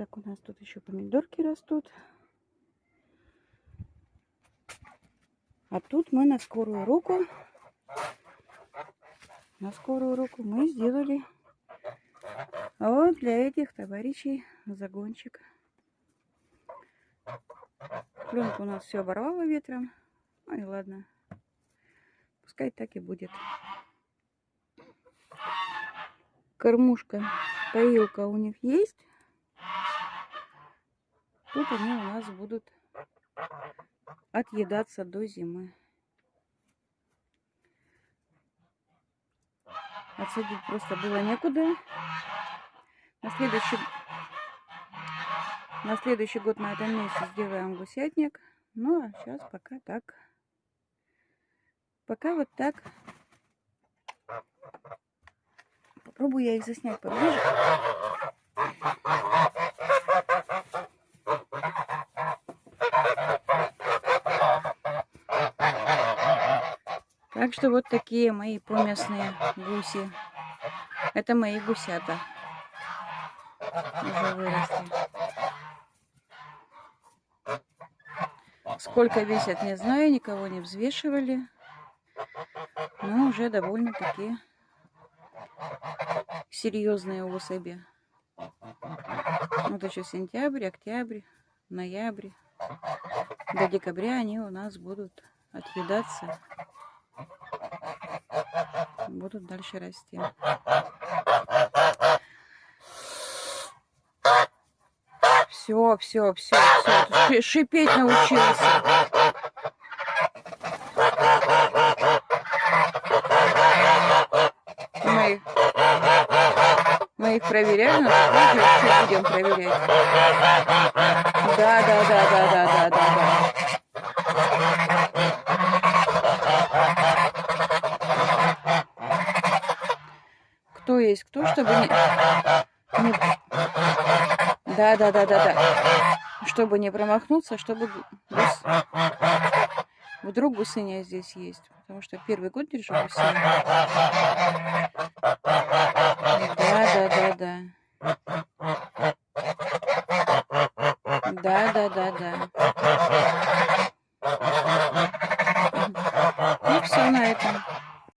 так, у нас тут еще помидорки растут. А тут мы на скорую руку, на скорую руку мы сделали вот для этих товарищей загончик. Пленку у нас все оборвало ветром. Ну ладно. Пускай так и будет. Кормушка, поилка у них есть. Тут они у нас будут отъедаться до зимы. Отсадить просто было некуда. На следующий, на следующий год на этом месте сделаем гусятник. Ну, а сейчас пока так. Пока вот так. Попробую я их заснять поближе. Так что вот такие мои поместные гуси. Это мои гусята. Уже выросли. Сколько весят, не знаю, никого не взвешивали. Но уже довольно-таки серьезные особи. Вот еще сентябрь, октябрь, ноябрь. До декабря они у нас будут отъедаться будут дальше расти. Все, все, все, все. Шипеть научился. Мы, мы их проверяем, но еще будем проверять. Да, да, да, да, да, да, да, да. Есть кто, чтобы не... не... Да, да, да, да, да. Чтобы не промахнуться, чтобы гус... вдруг гусыня здесь есть. Потому что первый год держу гусыня. Да, да, да, да. Да, да, да, да.